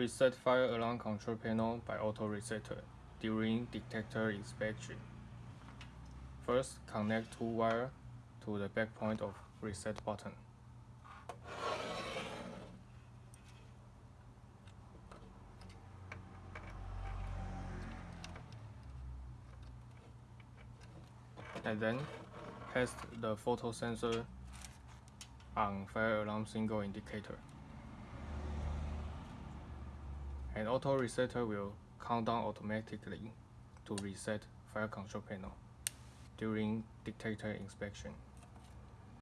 Reset fire alarm control panel by auto resetter during detector inspection. First, connect two wire to the back point of reset button. And then test the photo sensor on fire alarm single indicator. An auto resetter will count down automatically to reset fire control panel during detector inspection.